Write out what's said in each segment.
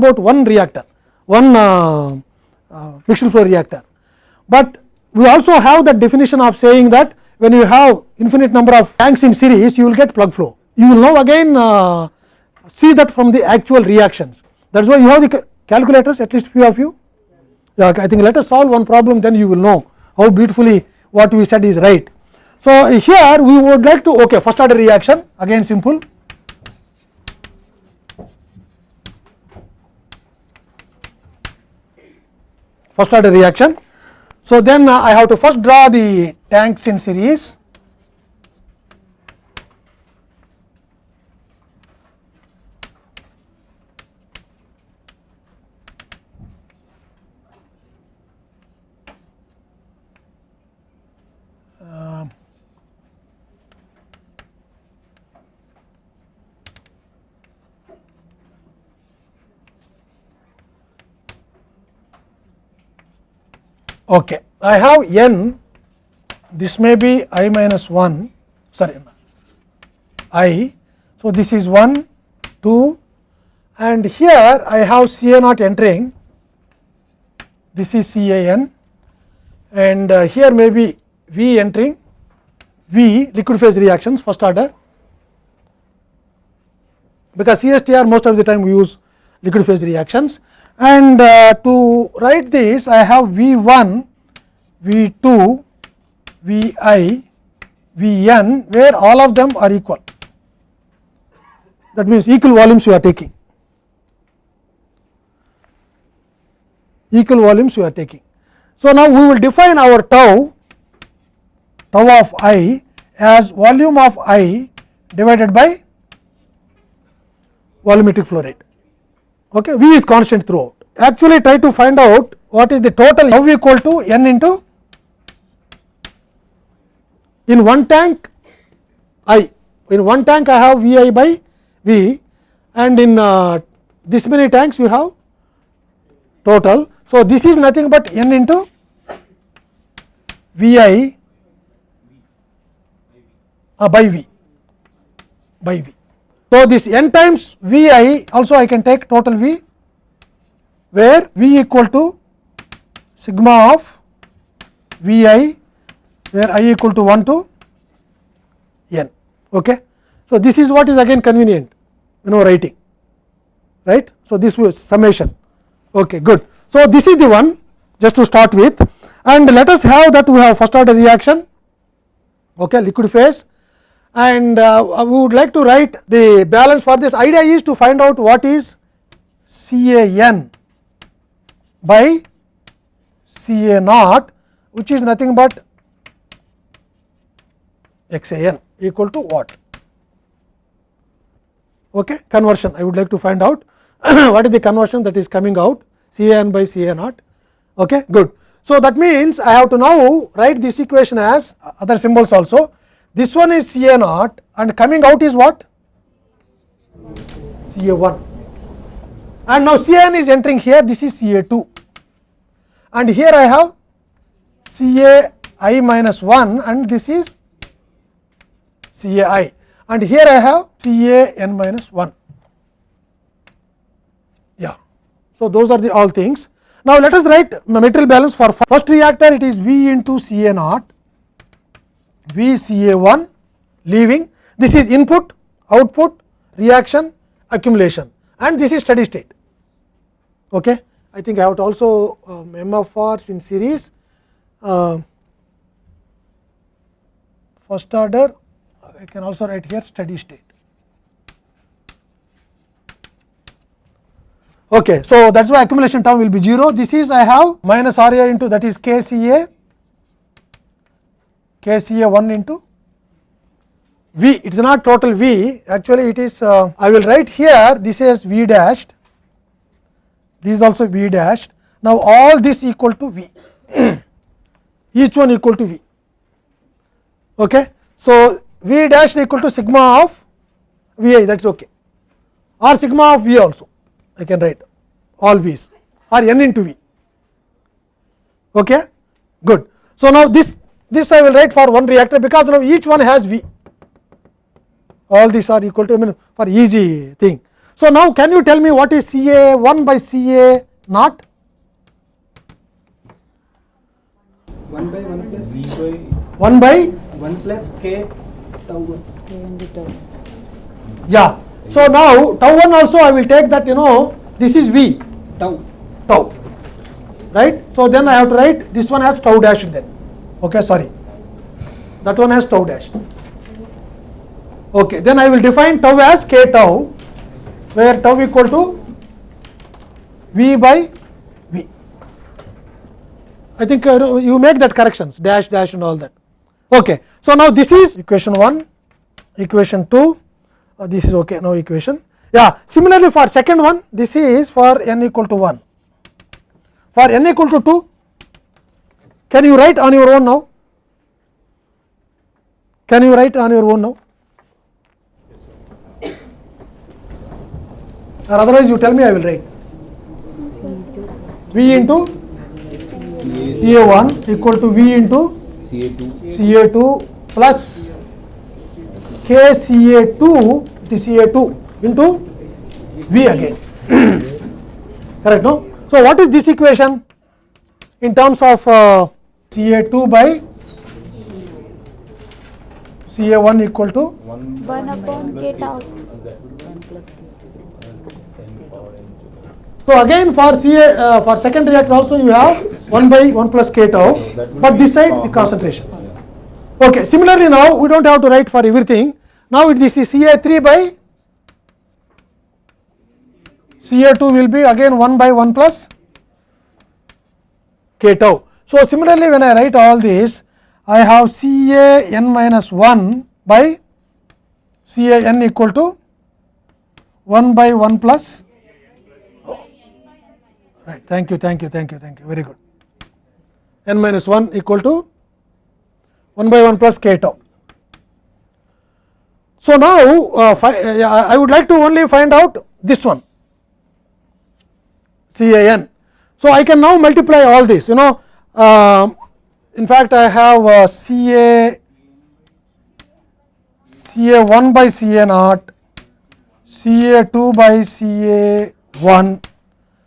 about one reactor, one uh, uh, mixed flow reactor. But we also have that definition of saying that when you have infinite number of tanks in series, you will get plug flow. You will now again uh, see that from the actual reactions. That is why you have the calculators, at least few of you. Yeah, I think let us solve one problem, then you will know how beautifully what we said is right. So, here we would like to okay first order reaction again simple first order reaction. So, then uh, I have to first draw the tanks in series Okay. I have n, this may be i minus 1, sorry, i. So, this is 1, 2 and here I have C A naught entering, this is C A n. And uh, here may be V entering, V liquid phase reactions first order, because CSTR most of the time we use liquid phase reactions and uh, to write this I have V 1, V 2, V i, V n where all of them are equal that means equal volumes you are taking equal volumes you are taking. So, now we will define our tau tau of i as volume of i divided by volumetric flow rate. Okay. V is constant throughout. Actually, try to find out what is the total tau equal to n into in one tank i in one tank I have V i by V and in uh, this many tanks you have total. So, this is nothing but n into V i uh, by V by V. So, this n times V i also I can take total V where V equal to sigma of V i where i equal to 1 to n. Okay. So, this is what is again convenient you know writing right. So, this was summation okay, good. So, this is the one just to start with and let us have that we have first order reaction okay, liquid phase and uh, we would like to write the balance for this. Idea is to find out what is C A n by C A naught which is nothing but x a n equal to what? Okay conversion. I would like to find out what is the conversion that is coming out C a n by C a naught. Okay good. So that means i have to now write this equation as other symbols also this one is C A naught and coming out is what? C A 1 and now C n is entering here this is C A 2 and here I have C A i minus 1 and this is C A i and here I have C A n minus 1. Yeah. So, those are the all things. Now, let us write material balance for first reactor it is V into C A naught V C A 1 leaving this is input, output, reaction, accumulation and this is steady state. Okay. I think I have also um, MFRs in series uh, first order I can also write here steady state. Okay. So, that is why accumulation term will be 0 this is I have minus R A into that is K C A K C A 1 into V. It is not total V. Actually it is uh, I will write here this is V dashed. This is also V dashed. Now all this equal to V. Each one equal to V. Okay. So, V dash equal to sigma of V i. That is ok or sigma of V also. I can write all V's. Or n into V. Okay? Good. So, now this this I will write for one reactor because now each one has V all these are equal to I mean for easy thing. So, now can you tell me what is C A 1 by C A naught? 1 by 1 plus V by plus 1 by 1 plus k tau 1. yeah. So, now tau 1 also I will take that you know this is V Tau. tau right. So, then I have to write this one has tau dash then okay sorry. That one has tau dash. Okay then I will define tau as k tau where tau equal to V by V. I think uh, you make that corrections dash dash and all that. Okay. So, now this is equation 1 equation 2 uh, this is okay no equation. Yeah similarly for second one this is for n equal to 1 for n equal to 2 can you write on your own now? Can you write on your own now? Or otherwise you tell me I will write. V into CA1 equal to V into CA2 CA2 plus KCA2 it is CA2 into V again. Correct no? So what is this equation in terms of uh, CA2 by CA1 equal to 1 upon k tau. so again for CA uh, for second reactor also you have 1 by 1 plus k tau but this side the concentration okay similarly now we don't have to write for everything now it this is CA3 by CA2 will be again 1 by 1 plus k tau. So, similarly when I write all this I have C A n minus minus 1 by C A n equal to 1 by 1 plus. Right. Thank you thank you thank you thank you. Very good. N minus 1 equal to 1 by 1 plus k tau. So, now uh, uh, I would like to only find out this one C A n. So, I can now multiply all this you know in fact I have uh, C A C A 1 by C A naught C A 2 by C A 1.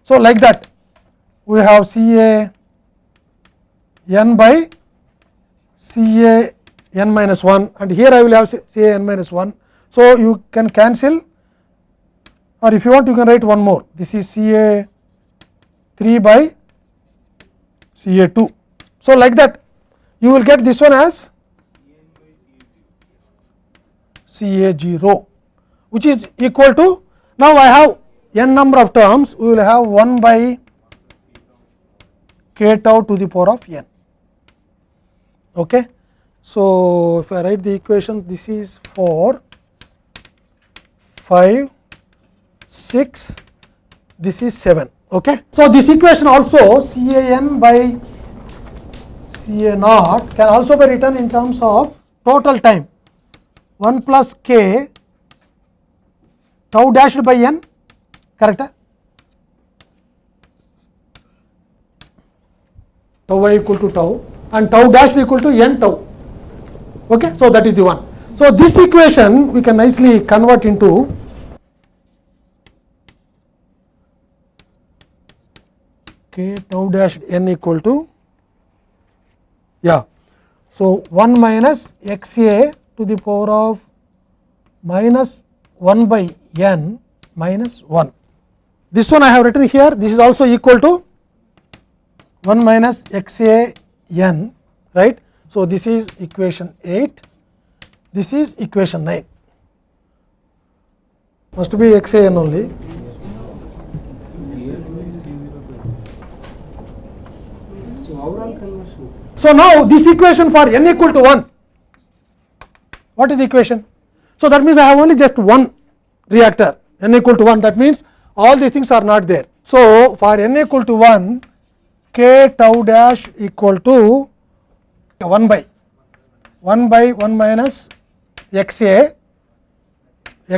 So, like that we have C A n by C A n minus 1 and here I will have C A n minus 1. So, you can cancel or if you want you can write one more this is C A 3 by C A 2. So, like that you will get this one as C A 0 which is equal to now I have n number of terms we will have 1 by k tau to the power of n. Okay. So, if I write the equation this is 4, 5, 6, this is 7. Okay. So, this equation also C A n by C A naught can also be written in terms of total time 1 plus k tau dashed by n correct tau y equal to tau and tau dashed equal to n tau okay so that is the one so this equation we can nicely convert into k tau dash n equal to yeah. So 1 minus x a to the power of minus 1 by n minus 1 this one I have written here. This is also equal to 1 minus x a n right. So, this is equation 8 this is equation 9 must be x a n only. So, now this equation for n equal to 1 what is the equation? So, that means I have only just one reactor n equal to 1 that means all these things are not there. So, for n equal to 1 k tau dash equal to 1 by 1 by 1 minus x a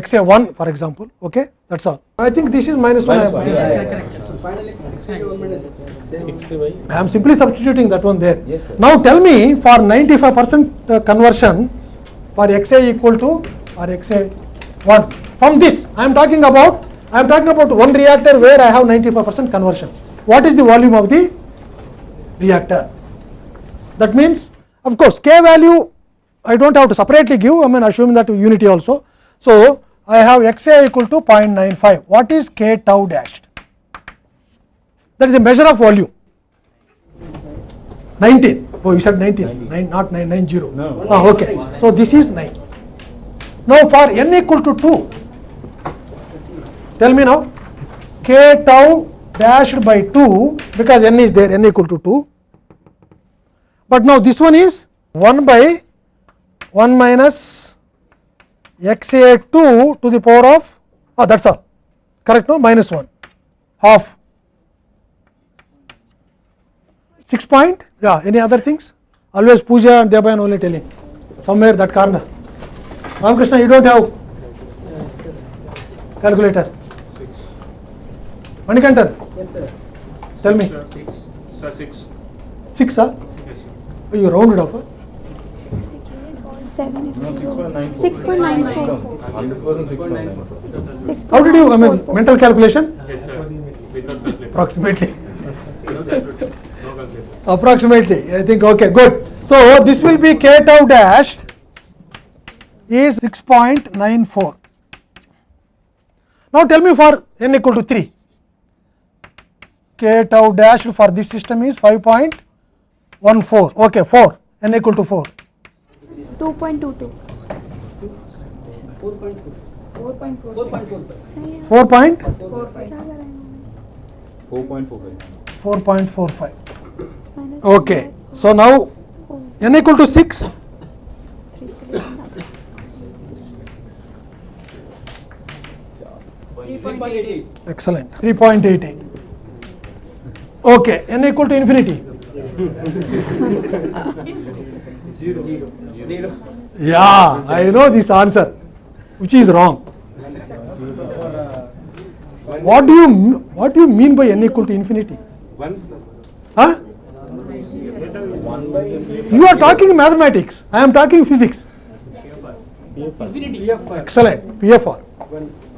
x a 1 for example okay that is all. I think this is minus 1 I am- So, finally, x1 minus same. XY I am simply substituting that one there. Yes, sir. Now tell me for 95 percent uh, conversion for x a equal to or x a 1 from this I am talking about I am talking about one reactor where I have 95% conversion. What is the volume of the reactor? That means, of course, K value I do not have to separately give, I mean assuming that unity also. So, I have XA equal to 0.95. What is K tau dashed? That is a measure of volume. 19. Oh, you said 19, Nine, not 990. No. Ah, okay. So, this is 9. Now, for n equal to 2, tell me now, K tau dashed by 2 because n is there, n equal to 2. But now this one is 1 by 1 minus xa 2 to the power of, oh that is all, correct no, minus 1, half. 6 point, yeah, any other things? Always Puja and Debayan only telling, somewhere that corner. Ramakrishna, you do not have calculator. Manikantan, Yes, sir. tell me, Six. Sir, six. 6 ah? Yes, sir. Oh, you rounded off. Huh? Seven. No, six point nine. Six point nine four. Hundred percent six point nine. Six How point did you, I nine mean, four four. mental calculation? Yes, sir. Without calculator. Approximately. Approximately, I think, okay, good. So, this will be k tau dashed is 6.94. Now, tell me for n equal to 3. K tau dashed for this system is 5.14, okay, 4, n equal to 4. Two point two two. 4.4. Four point four. 4.45. 4 point Four point four five. 4.45. Okay, so now n equal to 6, excellent, 3.88. Okay, n equal to infinity. Zero. Zero. Yeah, I know this answer, which is wrong. What do you what do you mean by n equal to infinity? One. Huh? You are talking mathematics. I am talking physics. PFR. Excellent. PFR.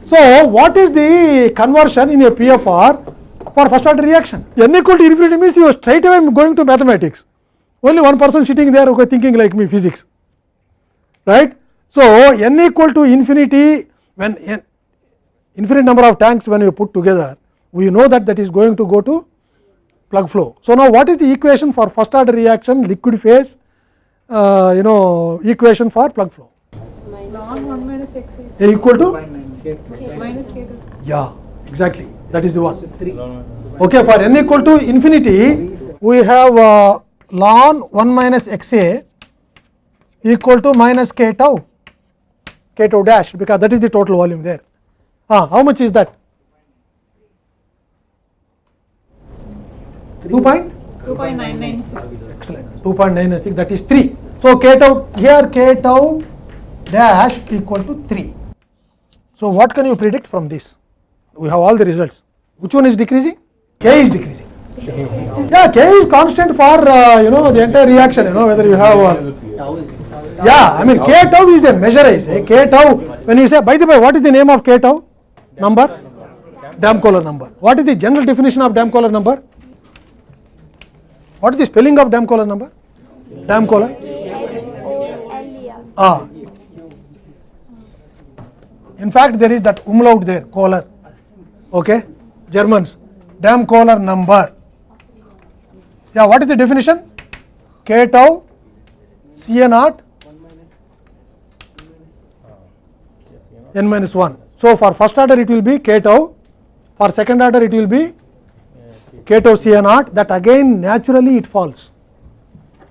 So, what is the conversion in a PFR for first order reaction? n equal to infinity means you are straight away going to mathematics. Only one person sitting there okay, thinking like me physics. Right? So, n equal to infinity when n, infinite number of tanks when you put together, we know that that is going to go to plug flow. So, now what is the equation for first order reaction liquid phase uh, you know equation for plug flow? Minus A equal to minus k yeah exactly that is the one. Okay, for n equal to infinity, we have uh, ln 1 minus a equal to minus k tau, k tau dash because that is the total volume there. Ah, how much is that? 2 point? 2.996. Excellent. 2.996 that is 3. So, k tau here k tau dash equal to 3. So, what can you predict from this? We have all the results. Which one is decreasing? K is decreasing. Yeah, K is constant for uh, you know the entire reaction. You know whether you have. Uh, yeah, I mean K tau is a measure. I say K tau. When you say, by the way, what is the name of K tau? Number? Damkohler number. What is the general definition of Damkohler number? What is the spelling of Damkohler number? Damkohler. L-E-R. Ah. In fact, there is that umlaut there, Kohler. Okay, Germans. Damkohler number. Yeah, what is the definition? K tau, C naught, n minus 1. So, for first order it will be K tau, for second order it will be K tau C naught, that again naturally it falls.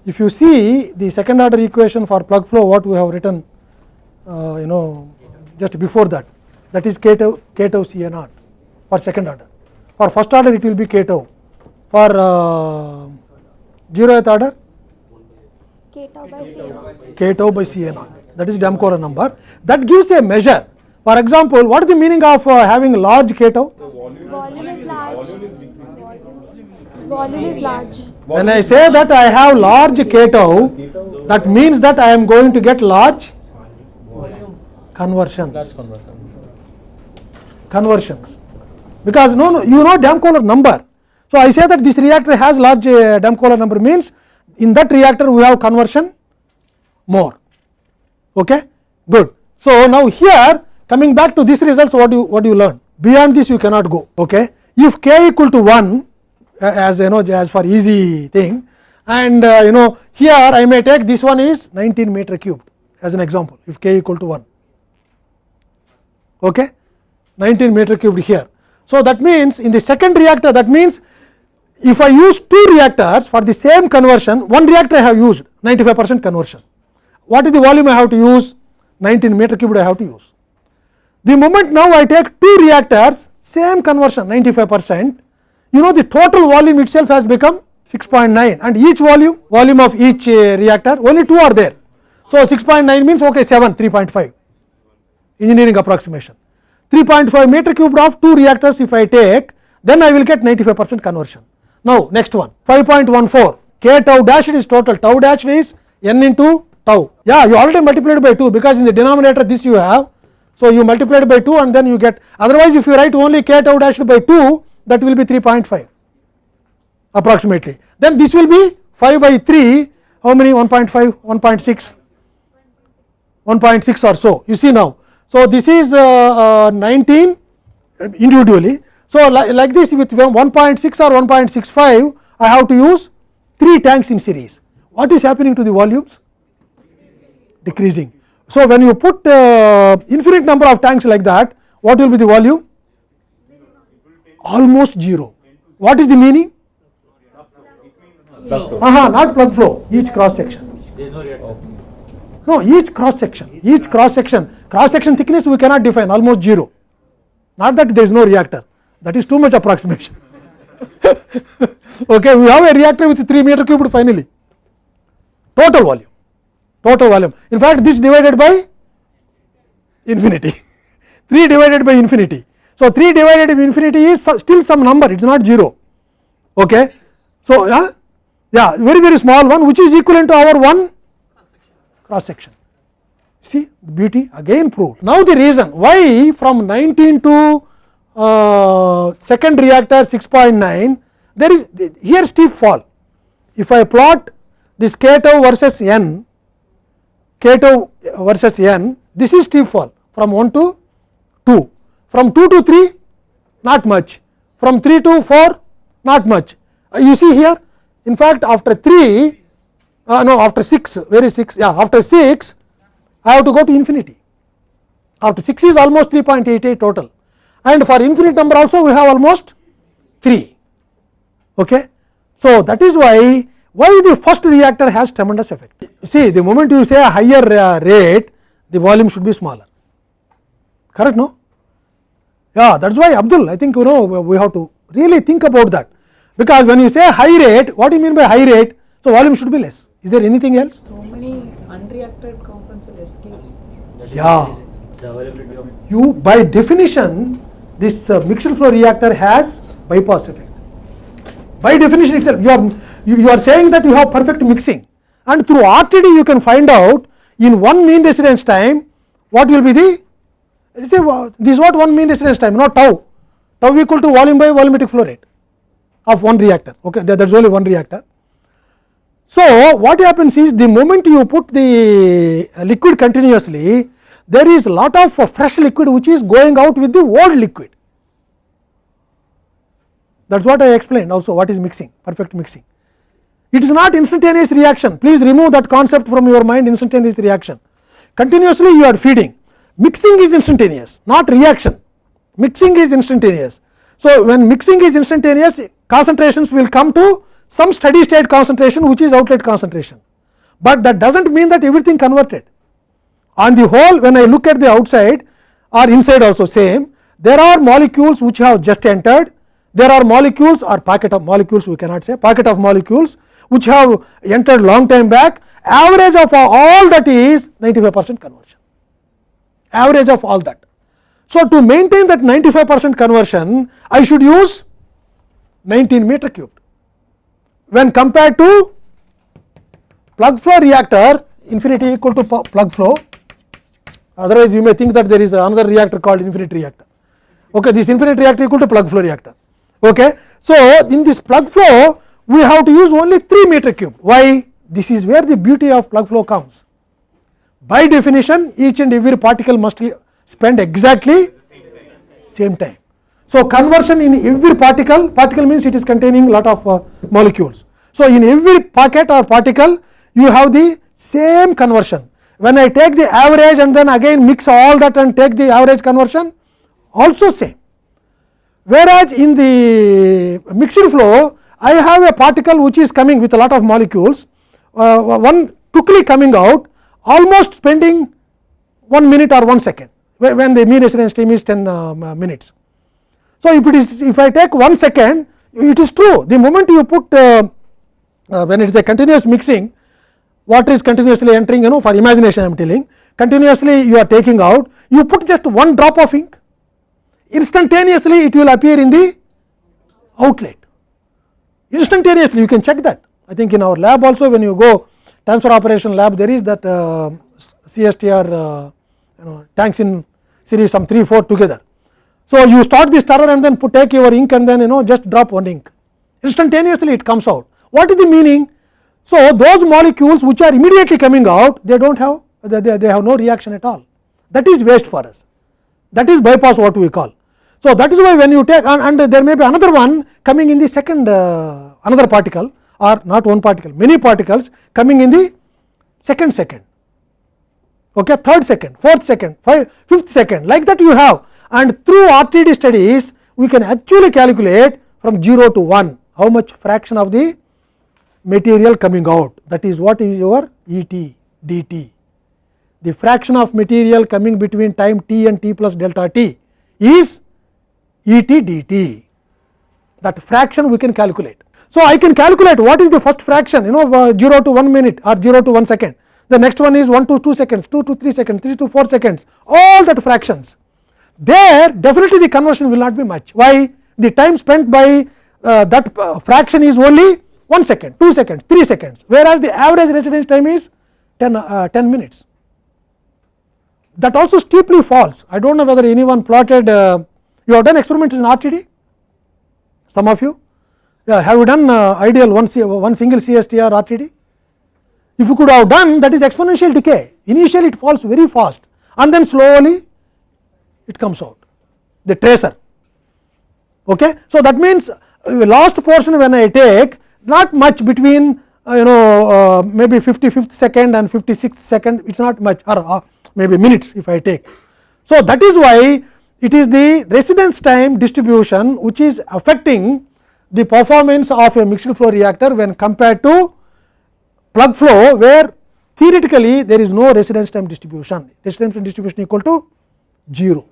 If you see the second order equation for plug flow, what we have written, uh, you know, just before that, that is K tau, K tau C naught for second order. For first order, it will be K tau. For uh, zeroth order, K tau by C naught. K tau by C naught. That is Damkohler number. That gives a measure. For example, what is the meaning of uh, having large K tau? Volume is large. Volume is large. When I say that I have large K tau, that means that I am going to get large conversions. conversions because no no you know Damkohler number. So, I say that this reactor has large uh, Damkohler number means in that reactor we have conversion more okay good. So, now here coming back to this results what you what do you learn beyond this you cannot go okay if k equal to 1 uh, as you know as for easy thing. And uh, you know here I may take this one is 19 meter cubed as an example if k equal to 1 okay? 19 meter cubed here. So, that means in the second reactor that means if I use two reactors for the same conversion one reactor I have used 95 percent conversion. What is the volume I have to use? 19 meter cubed I have to use. The moment now I take two reactors same conversion 95 percent you know the total volume itself has become 6.9 and each volume volume of each uh, reactor only two are there. So, 6.9 means okay 7 3.5 engineering approximation 3.5 meter cubed of two reactors if I take then I will get 95 percent conversion. Now, next one 5.14 k tau dash is total tau dash is n into tau yeah you already multiplied by 2 because in the denominator this you have. So, you multiplied by 2 and then you get otherwise if you write only k tau dash by 2 that will be 3.5 approximately then this will be 5 by 3 how many 1.5 1.6 1.6 or so you see now. So, this is uh, uh, 19 individually. So, li like this with 1.6 or 1.65 I have to use 3 tanks in series. What is happening to the volumes? Decreasing. So, when you put uh, infinite number of tanks like that what will be the volume? Almost 0. What is the meaning? Aha, not plug flow each cross section. No, each cross section, each cross section, cross section thickness we cannot define almost 0. Not that there is no reactor, that is too much approximation. okay, we have a reactor with 3 meter cubed finally. Total volume, total volume. In fact, this divided by infinity, 3 divided by infinity. So, 3 divided by infinity is still some number, it is not 0. Okay. So, yeah, yeah, very very small one which is equivalent to our one cross section. See beauty again proved. Now, the reason why from 19 to uh, second reactor 6.9 there is here steep fall. If I plot this k tau versus n, k tau versus n, this is steep fall from 1 to 2, from 2 to 3 not much, from 3 to 4 not much. Uh, you see here in fact, after 3 uh, no after 6 where is 6 yeah after 6 I have to go to infinity. After 6 is almost 3.88 total. And for infinite number also we have almost 3 okay. So, that is why why the first reactor has tremendous effect? See the moment you say a higher uh, rate the volume should be smaller. Correct no yeah that is why Abdul I think you know we have to really think about that. Because when you say high rate what do you mean by high rate? So volume should be less. Is there anything else? So many unreacted compounds will escape. yeah. The availability of you by definition this uh, mixed flow reactor has bypass effect by definition itself you are you, you are saying that you have perfect mixing. And through RTD you can find out in one mean residence time what will be the say uh, this is what one mean residence time not tau. Tau equal to volume by volumetric flow rate of one reactor. Okay that is only one reactor. So, what happens is the moment you put the liquid continuously there is lot of fresh liquid which is going out with the old liquid. That is what I explained. Also what is mixing? Perfect mixing. It is not instantaneous reaction. Please remove that concept from your mind instantaneous reaction. Continuously you are feeding mixing is instantaneous not reaction. Mixing is instantaneous. So, when mixing is instantaneous concentrations will come to some steady state concentration which is outlet concentration, but that does not mean that everything converted. On the whole when I look at the outside or inside also same there are molecules which have just entered. There are molecules or packet of molecules we cannot say packet of molecules which have entered long time back. Average of all that is 95 percent conversion average of all that. So, to maintain that 95 percent conversion I should use 19 meter cubed. When compared to plug flow reactor infinity equal to plug flow otherwise you may think that there is another reactor called infinite reactor. Okay this infinite reactor equal to plug flow reactor. Okay so in this plug flow we have to use only 3 meter cube why? This is where the beauty of plug flow comes by definition each and every particle must spend exactly same time. So conversion in every particle particle means it is containing lot of uh, molecules. So in every packet or particle you have the same conversion. When i take the average and then again mix all that and take the average conversion also same. Whereas in the mixed flow I have a particle which is coming with a lot of molecules uh, one quickly coming out almost spending 1 minute or 1 second when the mean residence time is 10 uh, minutes. So, if it is if I take 1 second it is true. The moment you put uh, uh, when it is a continuous mixing water is continuously entering you know for imagination I am telling continuously you are taking out you put just one drop of ink instantaneously it will appear in the outlet. Instantaneously you can check that. I think in our lab also when you go transfer operation lab there is that uh, CSTR uh, you know tanks in series some 3 4 together. So, you start the stirrer and then put take your ink and then you know just drop one ink instantaneously it comes out. What is the meaning? So, those molecules which are immediately coming out they do not have they, they, they have no reaction at all that is waste for us that is bypass what we call. So, that is why when you take and, and there may be another one coming in the second uh, another particle or not one particle many particles coming in the second second. Okay third second fourth second five, fifth second like that you have. And through RTD studies we can actually calculate from 0 to 1 how much fraction of the material coming out. That is what is your E t dt the fraction of material coming between time t and t plus delta t is E t dt that fraction we can calculate. So, I can calculate what is the first fraction you know uh, 0 to 1 minute or 0 to 1 second. The next one is 1 to 2 seconds 2 to 3 seconds 3 to 4 seconds all that fractions. There definitely the conversion will not be much. Why? The time spent by uh, that uh, fraction is only 1 second 2 seconds 3 seconds whereas the average residence time is 10, uh, 10 minutes. That also steeply falls I do not know whether anyone plotted uh, you have done experiments in RTD some of you yeah, have you done uh, ideal one, one single CSTR RTD if you could have done that is exponential decay. Initially it falls very fast and then slowly it comes out. The tracer. Okay? So that means uh, last portion when i take not much between uh, you know uh, maybe 55th second and 56th second it is not much or uh, maybe minutes if i take. So that is why it is the residence time distribution which is affecting the performance of a mixed flow reactor when compared to plug flow where theoretically there is no residence time distribution. Residence time distribution equal to 0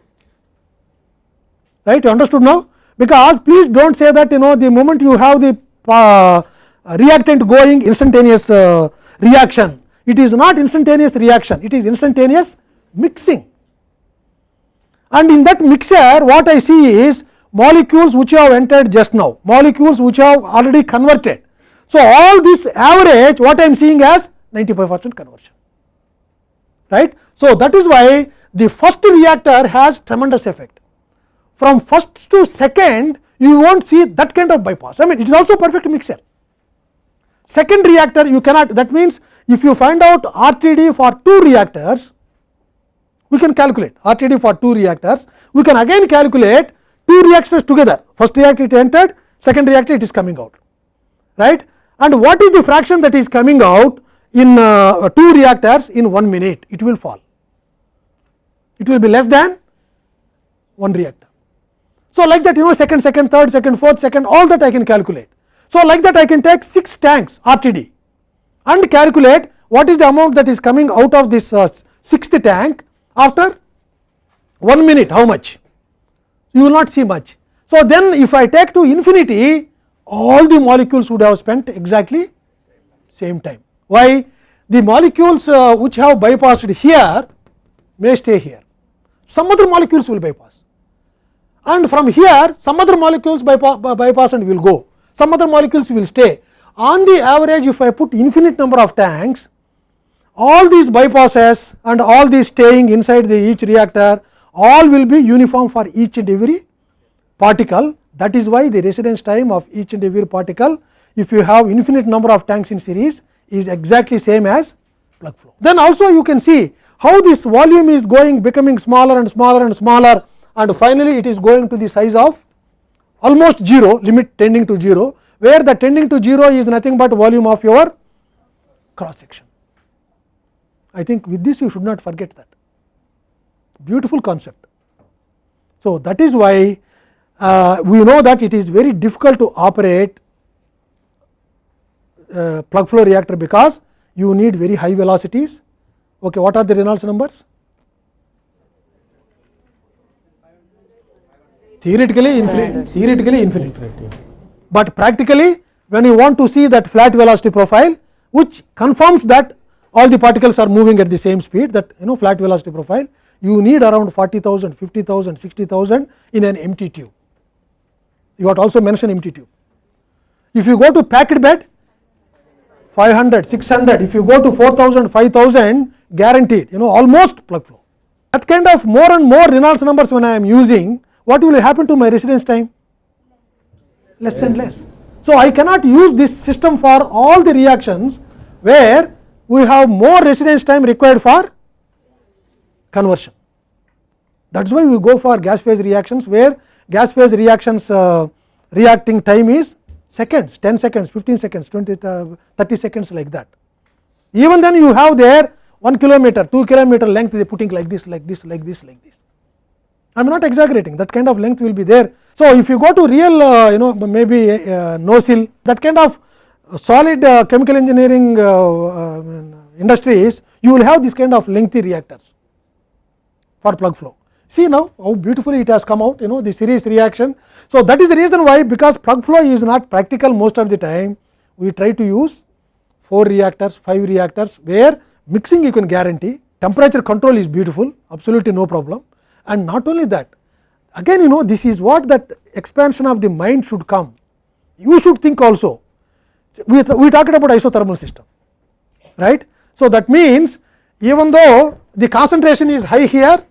right? You understood now? Because please do not say that you know the moment you have the uh, reactant going instantaneous uh, reaction it is not instantaneous reaction it is instantaneous mixing. And in that mixer what I see is molecules which have entered just now molecules which have already converted. So, all this average what I am seeing as 95 percent conversion right. So, that is why the first reactor has tremendous effect from first to second you will not see that kind of bypass I mean it is also perfect mixer. Second reactor you cannot that means if you find out RTD for two reactors we can calculate RTD for two reactors we can again calculate two reactors together. First reactor it entered. Second reactor it is coming out. Right? And what is the fraction that is coming out in uh, two reactors in 1 minute? It will fall. It will be less than one reactor. So, like that you know second, second, third, second, fourth, second all that I can calculate. So, like that I can take 6 tanks RTD and calculate what is the amount that is coming out of this uh, sixth tank after 1 minute. How much you will not see much. So, then if I take to infinity all the molecules would have spent exactly same time. Why? The molecules uh, which have bypassed here may stay here, some other molecules will bypass and from here some other molecules bypass, bypass and will go, some other molecules will stay. On the average if I put infinite number of tanks, all these bypasses and all these staying inside the each reactor all will be uniform for each and every particle that is why the residence time of each and every particle if you have infinite number of tanks in series is exactly same as plug flow. Then also you can see how this volume is going becoming smaller and smaller and smaller and finally, it is going to the size of almost 0 limit tending to 0 where the tending to 0 is nothing but volume of your cross section. I think with this you should not forget that beautiful concept. So, that is why uh, we know that it is very difficult to operate uh, plug flow reactor because you need very high velocities. Okay, what are the Reynolds numbers? Theoretically infinite, theoretically infinite, but practically when you want to see that flat velocity profile which confirms that all the particles are moving at the same speed that you know flat velocity profile you need around 40,000, 50,000, 60,000 in an empty tube. You got also mention empty tube. If you go to packed bed 500, 600, if you go to 4000, 5000 guaranteed you know almost plug flow. That kind of more and more Reynolds numbers when I am using what will happen to my residence time? Less and less. So, I cannot use this system for all the reactions where we have more residence time required for conversion. That is why we go for gas phase reactions where gas phase reactions uh, reacting time is seconds, 10 seconds, 15 seconds, 20, uh, 30 seconds like that. Even then you have there 1 kilometer, 2 kilometer length they putting like this, like this, like this, like this. I am not exaggerating that kind of length will be there. So, if you go to real uh, you know maybe uh, NOCIL that kind of solid uh, chemical engineering uh, uh, industries you will have this kind of lengthy reactors for plug flow. See now how beautifully it has come out you know the series reaction. So, that is the reason why because plug flow is not practical most of the time we try to use 4 reactors, 5 reactors where mixing you can guarantee temperature control is beautiful absolutely no problem and not only that again you know this is what that expansion of the mind should come. You should think also we, we talked about isothermal system right. So, that means even though the concentration is high here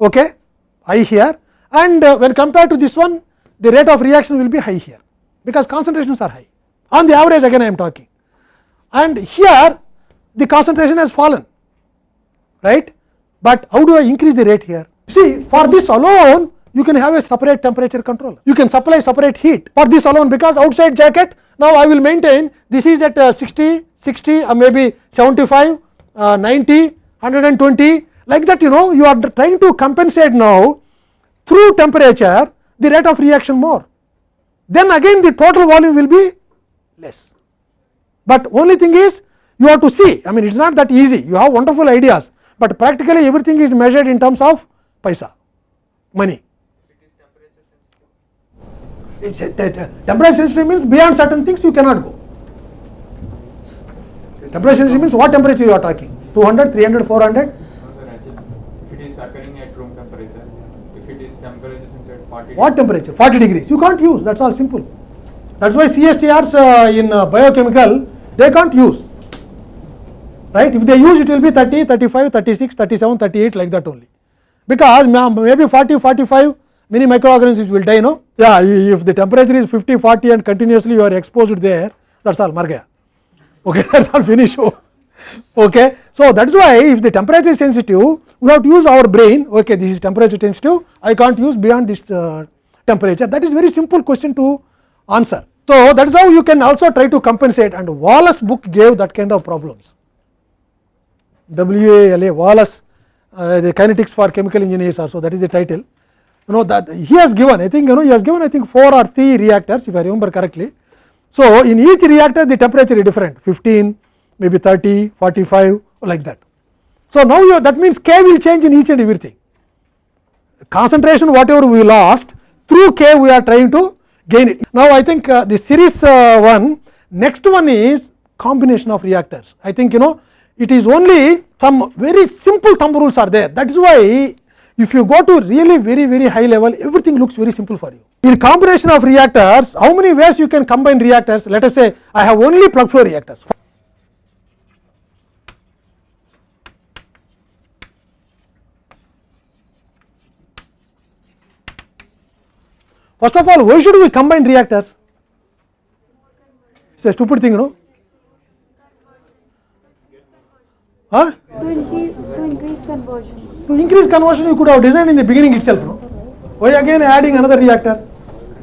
okay, high here. And uh, when compared to this one the rate of reaction will be high here. Because concentrations are high. On the average again I am talking. And here the concentration has fallen. Right, but how do I increase the rate here? See for this alone you can have a separate temperature control. You can supply separate heat for this alone because outside jacket now I will maintain this is at uh, 60, 60 or maybe 75, uh, 90, 120 like that you know you are trying to compensate now through temperature the rate of reaction more. Then again the total volume will be less. But only thing is you have to see I mean it is not that easy you have wonderful ideas, but practically everything is measured in terms of paisa money. It's a, temperature sensitive means beyond certain things you cannot go. Temperature sensitive means what temperature you are talking 200, 300, 400 what temperature 40 degrees you can't use that is all simple. That is why CSTRs uh, in uh, biochemical they can't use right if they use it will be 30, 35, 36, 37, 38 like that only because maybe 40, 45 many microorganisms will die no yeah if the temperature is 50, 40 and continuously you are exposed there that is all mar gaya okay that is all finish okay. So, that is why if the temperature is sensitive we have to use our brain. Okay this is temperature sensitive. I can't use beyond this uh, temperature. That is very simple question to answer. So, that is how you can also try to compensate. And Walas book gave that kind of problems. WALA Walas uh, the kinetics for chemical engineers also that is the title. You know that he has given I think you know he has given I think 4 or 3 reactors if I remember correctly. So, in each reactor the temperature is different. 15 maybe 30 45 like that. So, now you, that means K will change in each and everything concentration whatever we lost through K we are trying to gain it. Now, I think uh, the series uh, one next one is combination of reactors I think you know it is only some very simple thumb rules are there that is why if you go to really very very high level everything looks very simple for you. In combination of reactors how many ways you can combine reactors let us say I have only plug flow reactors. First of all, why should we combine reactors? It's a stupid thing, no? Huh? To increase, to increase conversion. To increase conversion, you could have designed in the beginning itself, no? Why again adding another reactor?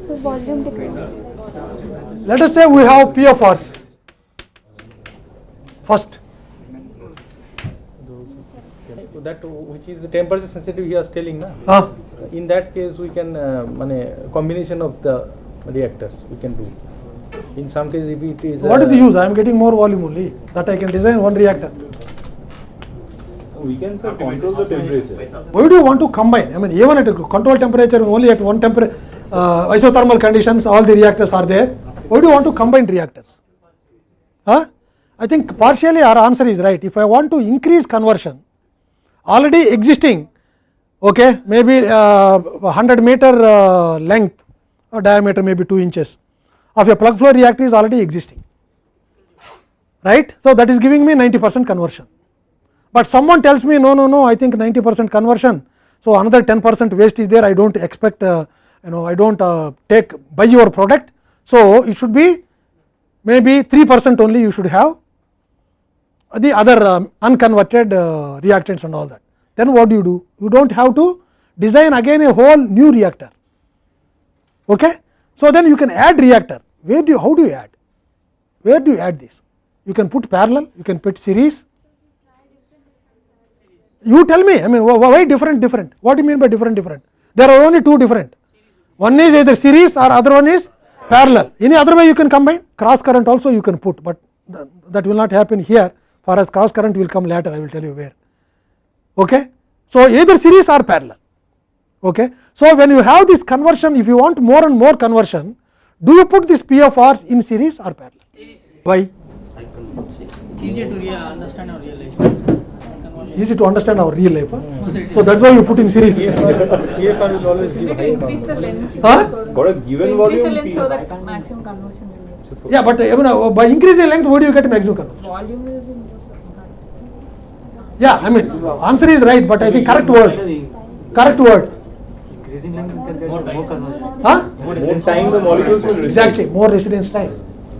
So volume. Let us say we have PFRs. First, that which is the temperature sensitive he was telling na. huh? In that case we can uh, mane combination of the reactors we can do. In some cases if it is what is uh, the use? I am getting more volume only. That I can design one reactor. We can sir control the temperature. Why do you want to combine? I mean, even at a control temperature, only at one temperature, uh, isothermal conditions, all the reactors are there. Why do you want to combine reactors? Huh? I think partially our answer is right. If I want to increase conversion, already existing, okay, maybe uh, 100 meter uh, length or diameter, maybe 2 inches of a plug flow reactor is already existing, right? So that is giving me 90 percent conversion. But someone tells me no no no i think 90 percent conversion so another 10 percent waste is there. I don't expect uh, you know i don't uh, take buy your product. So it should be maybe 3 percent only you should have the other um, unconverted uh, reactants and all that. Then what do you do? You don't have to design again a whole new reactor. Okay? So then you can add reactor. Where do you how do you add? Where do you add this? You can put parallel you can put series. You tell me i mean why different different? What do you mean by different different? There are only two different. One is either series or other one is parallel. Any other way you can combine? Cross current also you can put but th- that will not happen here for us cross current will come later i will tell you where okay so either series or parallel okay so when you have this conversion if you want more and more conversion do you put this P of pfrs in series or parallel why It's easier to rea- understand or realize. easy to understand our real life huh? so that's why you put in series EFR will always give To high increase the length. Huh? so that- For a to given increase the length so that maximum conversion will be. Yeah, but uh, by increasing length, what do you get maximum conversion? Volume will be more. Yeah, I mean, answer is right, but I think correct word. Correct word. Huh? more time the molecules. Exactly, more residence time.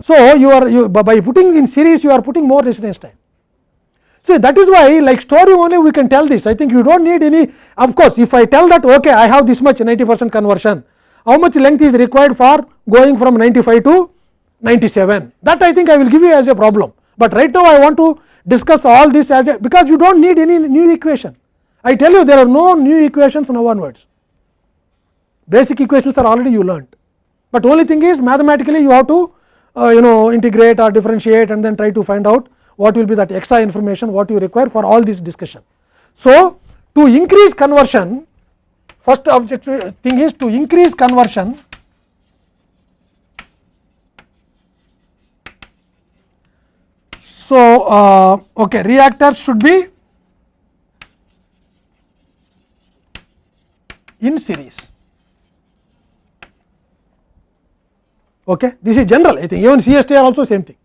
So you are you by putting in series, you are putting more residence time. So that is why, like story only, we can tell this. I think you don't need any. Of course, if I tell that okay, I have this much 90 percent conversion, how much length is required for going from 95 to 97? That I think I will give you as a problem. But right now, I want to discuss all this as a because you don't need any new equation. I tell you, there are no new equations now onwards. Basic equations are already you learnt. But only thing is mathematically you have to uh, you know integrate or differentiate and then try to find out what will be that extra information what you require for all this discussion. So, to increase conversion first objective thing is to increase conversion So, uh, okay reactors should be in series. Okay. This is general I think even CSTR also same thing.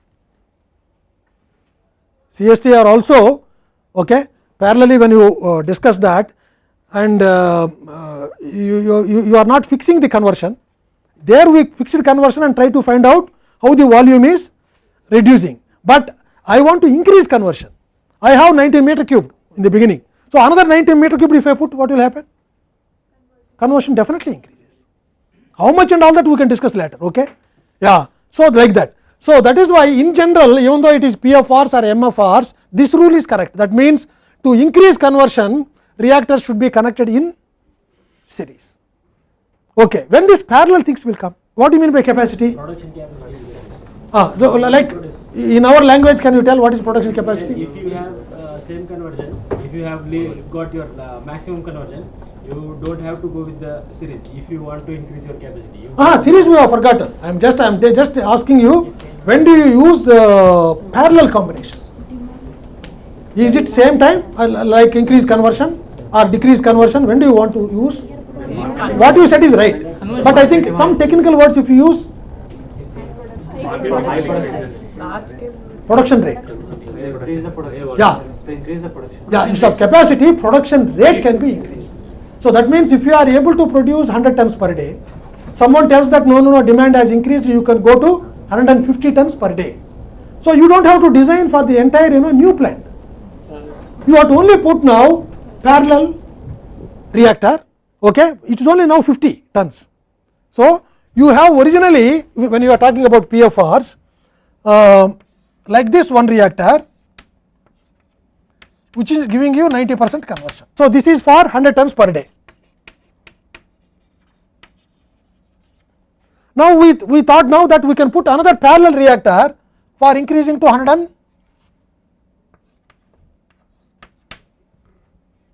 CSTR also okay, parallelly when you uh, discuss that and uh, uh, you, you, you are not fixing the conversion there we fixed conversion and try to find out how the volume is reducing, but I want to increase conversion. I have 19 meter cubed in the beginning. So, another 19 meter cubed if I put what will happen? Conversion definitely increases. How much and all that we can discuss later. Okay? Yeah. So, like that. So, that is why in general even though it is PFRs or MFRs this rule is correct. That means to increase conversion reactors should be connected in series. Okay. When these parallel things will come? What do you mean by capacity? Ah, like in our language can you tell what is production capacity? If you have uh, same conversion, if you have got your uh, maximum conversion, you don't have to go with the series. If you want to increase your capacity, you Ah, series we have forgotten. I am just I am just asking you when do you use uh, parallel combination? Is it same time uh, like increase conversion or decrease conversion? When do you want to use? What you said is right, but I think some technical words if you use Large scale. Production rate. increase the production. Yeah. To increase the production. Yeah, instead of capacity, production rate can be increased. So that means if you are able to produce 100 tons per day, someone tells that no, no, no, demand has increased, you can go to 150 tons per day. So you don't have to design for the entire, you know, new plant. You have to only put now parallel reactor, okay, it is only now 50 tons. So you have originally, when you are talking about PFRs, uh, like this one reactor, which is giving you 90 percent conversion. So this is for 100 tons per day. Now we, we thought now that we can put another parallel reactor for increasing to 100 and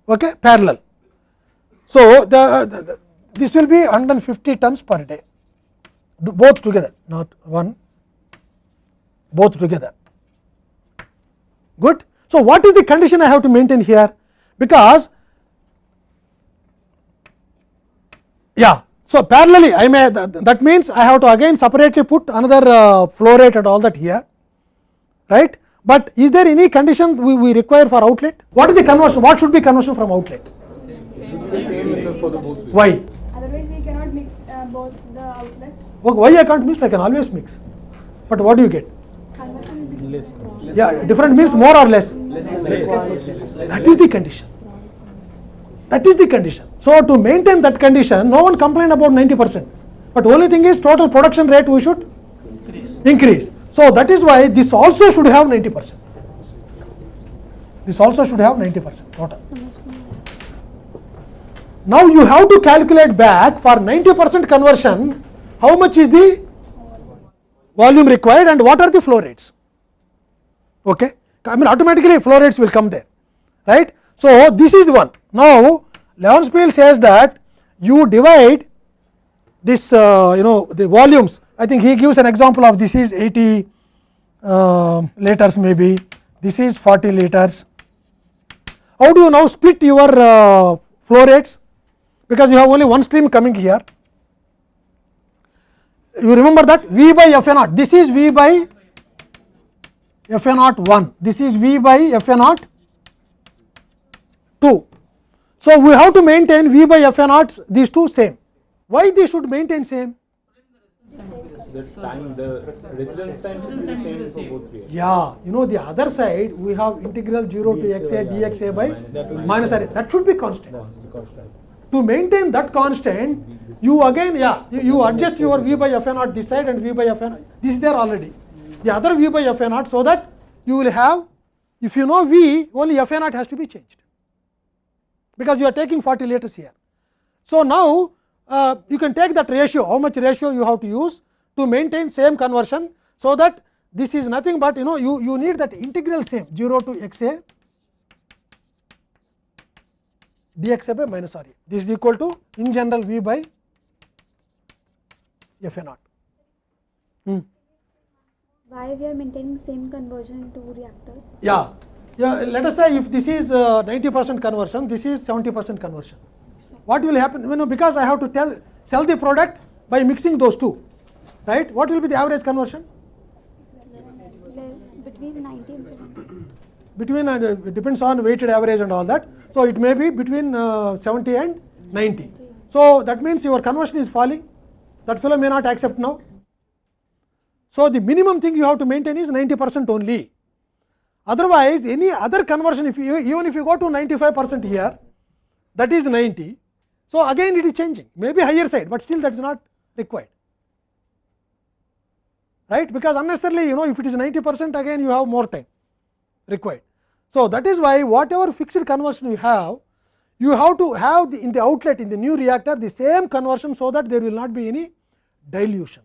okay, parallel. So the, the this will be 150 tons per day, both together, not one, both together. Good. So what is the condition I have to maintain here? Because yeah, so parallelly I may that means I have to again separately put another uh, flow rate and all that here, right? But is there any condition we, we require for outlet? What is the conversion? What should be conversion from outlet? Why? Otherwise, we cannot mix uh, both the outlet. Okay, Why I can't mix? I can always mix. But what do you get? Conversion will be Less. Yeah, different means more or less. That is the condition. That is the condition. So to maintain that condition, no one complained about 90 percent. But only thing is total production rate we should increase. So that is why this also should have 90 percent. This also should have 90 percent total. Now you have to calculate back for 90 percent conversion, how much is the volume required and what are the flow rates. Okay. I mean automatically flow rates will come there, right. So, this is one. Now, Leon Levenspiel says that you divide this uh, you know the volumes. I think he gives an example of this is 80 uh, liters maybe, this is 40 liters. How do you now split your uh, flow rates? Because you have only one stream coming here. You remember that V by F A naught, this is V by F A naught 1, this is V by F A naught 2. So, we have to maintain V by F A naught these two same. Why they should maintain same? The time, the residence time should be the same for both reactors. Yeah, you know the other side we have integral 0 to x a dx a by minus r a that should be constant. To maintain that constant, you again yeah you, you adjust your v by f a naught this side and v by f a naught this is there already. The other v by f a naught so that you will have if you know v only f a naught has to be changed because you are taking 40 liters here. So now uh, you can take that ratio how much ratio you have to use to maintain same conversion so that this is nothing but you know you, you need that integral same 0 to x a dx a by minus r a. This is equal to in general v by f a naught. Hmm. Why we are maintaining same conversion in two reactors? Yeah, yeah. Let us say if this is uh, 90 percent conversion, this is 70 percent conversion. What will happen? You know, because I have to tell sell the product by mixing those two, right? What will be the average conversion? Between 90 and 70. Between uh, it depends on weighted average and all that. So it may be between uh, 70 and 90. So that means your conversion is falling. That fellow may not accept now. So the minimum thing you have to maintain is 90 percent only. Otherwise, any other conversion, if you even if you go to 95 percent here, that is 90. So again it is changing, maybe higher side, but still that is not required, right? Because unnecessarily, you know, if it is 90 percent, again you have more time required. So that is why whatever fixed conversion you have, you have to have the, in the outlet in the new reactor the same conversion, so that there will not be any dilution.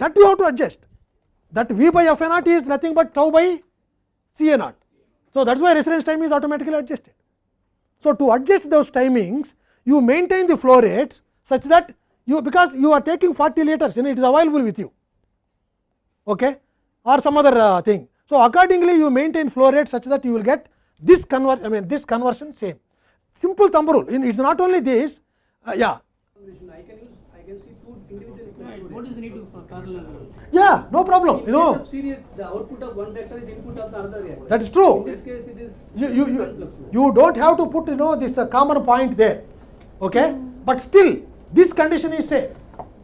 That you have to adjust. That V by F A naught is nothing but tau by C A naught. So that is why residence time is automatically adjusted. So to adjust those timings, you maintain the flow rates such that you because you are taking 40 liters, you know, it is available with you, okay, or some other uh, thing. So accordingly, you maintain flow rate such that you will get this convert, I mean this conversion same. Simple thumb rule. It is not only this, uh, yeah, I can use, I can see two individual Right. What is the need to for parallel? yeah, no problem. You know, series, the output of one reactor is input of the other reactor. that is true. In this case, it is. you, you, you, you don't have to put you know this uh, common point there Okay? But still this condition is same.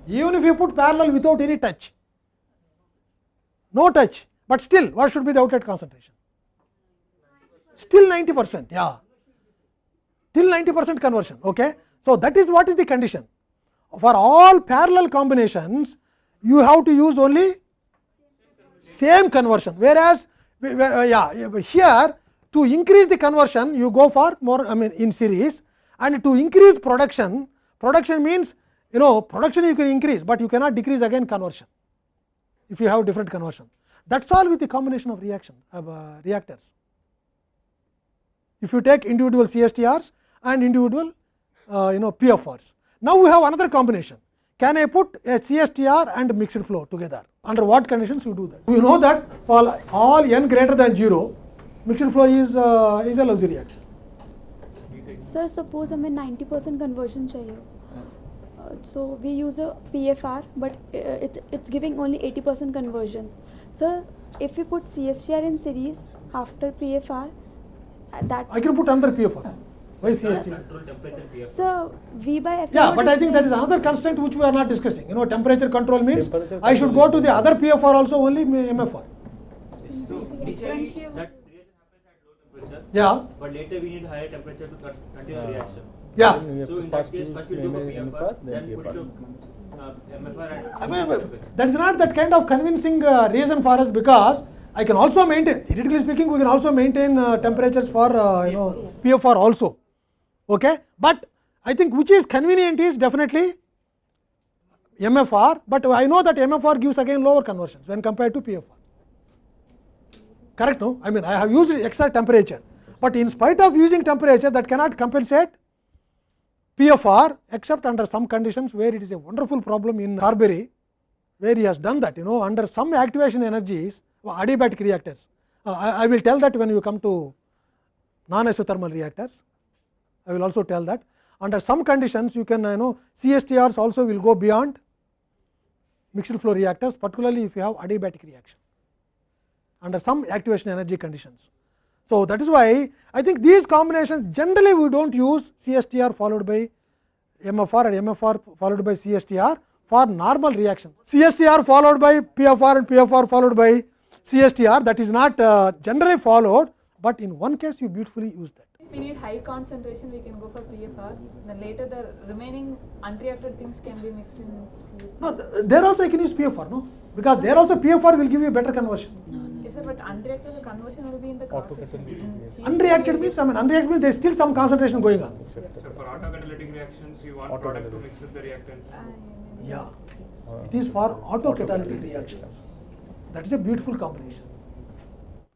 Even if you put parallel without any touch, no touch, but still what should be the outlet concentration? Still 90 percent, yeah, till 90 percent conversion. Okay? So, that is what is the condition. For all parallel combinations, you have to use only same conversion, whereas uh, yeah, here to increase the conversion you go for more I mean in series and to increase production, production means you know production you can increase, but you cannot decrease again conversion if you have different conversion. That is all with the combination of reaction of uh, reactors. If you take individual CSTRs and individual uh, you know PFRs. Now, we have another combination. Can I put a CSTR and mixed flow together? Under what conditions you do that? You know that for all n greater than 0, mixed flow is uh, is a Lauzi reaction. Sir suppose हमें 90 percent conversion चाहिए so we use a P F R but it's it's giving only 80 percent conversion sir if you put C S T are in series after P F R that I can put another PFR. Why CST? So V by F. Yeah, but I think that is another constraint which we are not discussing. You know, temperature control means temperature I should go to the other PFR also only MFR. So, yeah. But later we need higher temperature to continue the reaction. Yeah. So in that case, first do PFR, then put to uh, MFR. That is not that kind of convincing uh, reason for us because. I can also maintain, theoretically speaking, we can also maintain uh, temperatures for, you know, PFR also. Okay, but I think which is convenient is definitely MFR, but I know that MFR gives again lower conversions when compared to PFR. Correct? No, I mean I have used extra temperature, but in spite of using temperature, that cannot compensate PFR except under some conditions where it is a wonderful problem in Carberry where he has done that you know under some activation energies adiabatic reactors. Uh, I, I will tell that when you come to non isothermal reactors. I will also tell that under some conditions you can you know CSTRs also will go beyond mixed flow reactors particularly if you have adiabatic reaction under some activation energy conditions. So, that is why I think these combinations generally we do not use CSTR followed by MFR and MFR followed by CSTR for normal reaction. CSTR followed by PFR and PFR followed by CSTR that is not uh, generally followed, but in one case you beautifully use that. If we need high concentration, we can go for PFR. Then later the remaining unreacted things can be mixed in CST. No, th- there also I can use PFR, no, because there also PFR will give you better conversion. no, Yes, sir, but unreacted the conversion will be in the cross section. In Unreacted means I mean unreacted means there is still some concentration going on. So for autocatalytic reactions, you want product to mix with the reactants. Ah, yeah, it is for autocatalytic reactions. That is a beautiful combination.